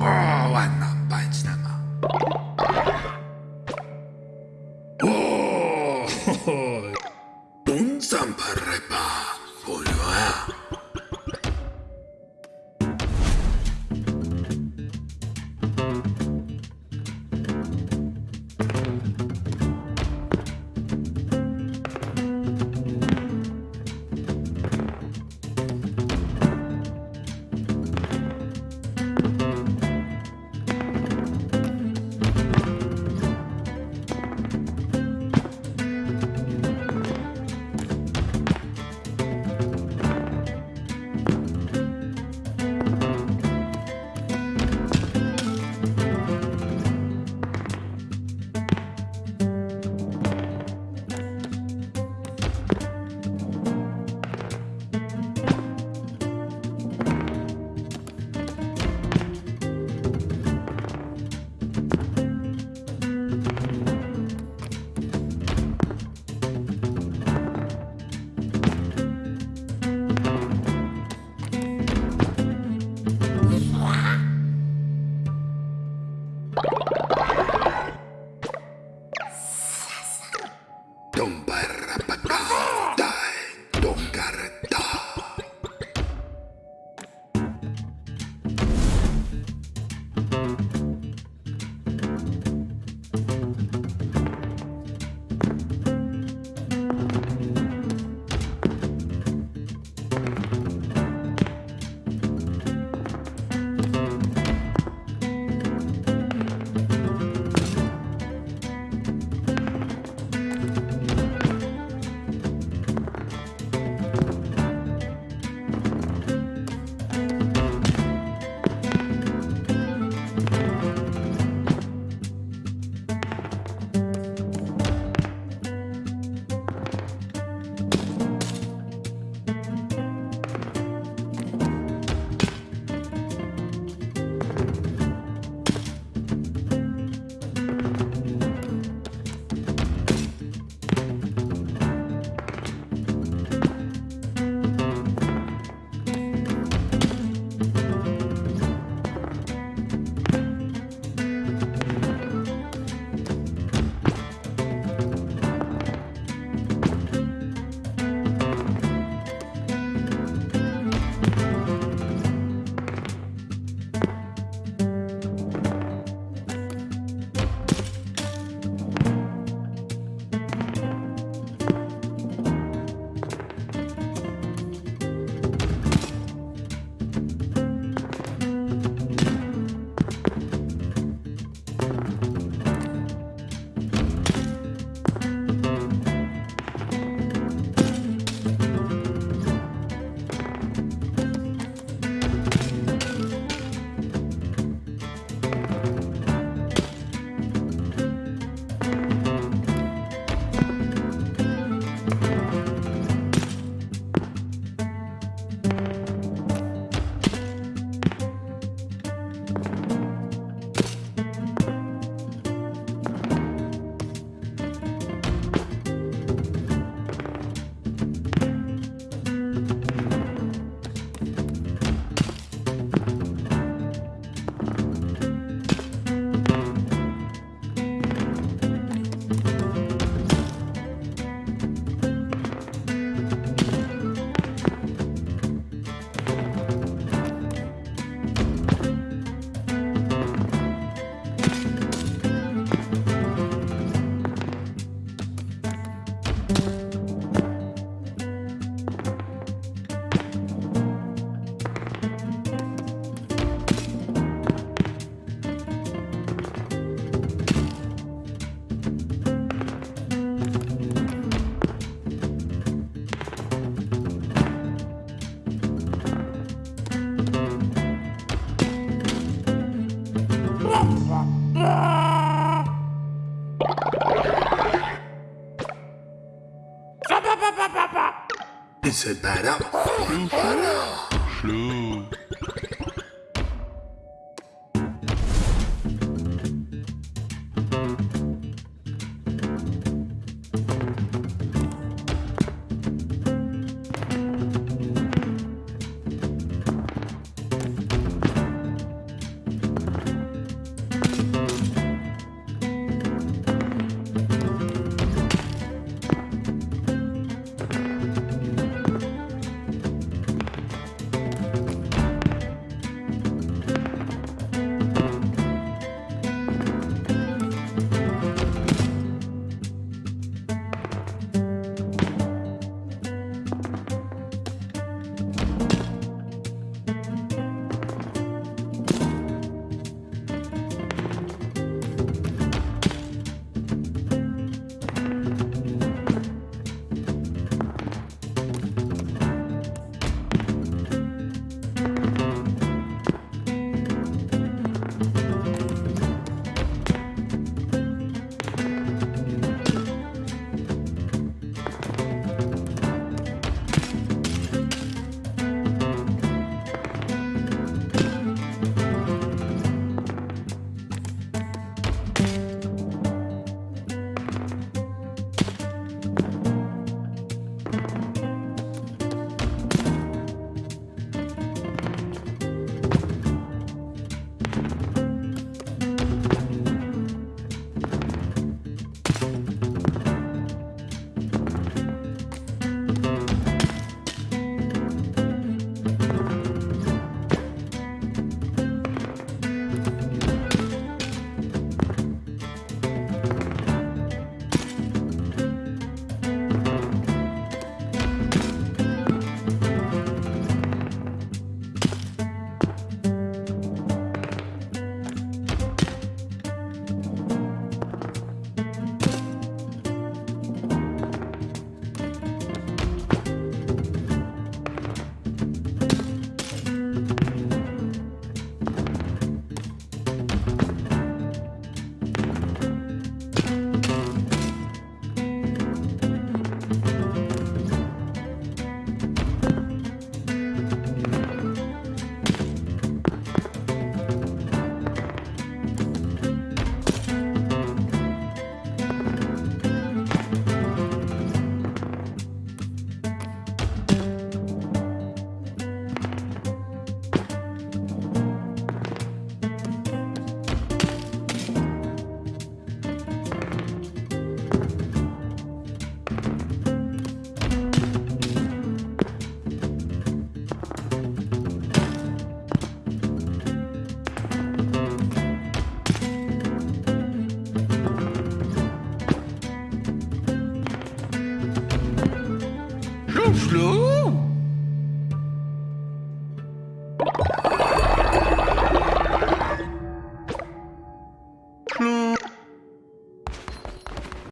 어, 왔나 반지나마. 오, 돈산 파레바 보여야. Separa. Para. Schlu. Slow. Blue.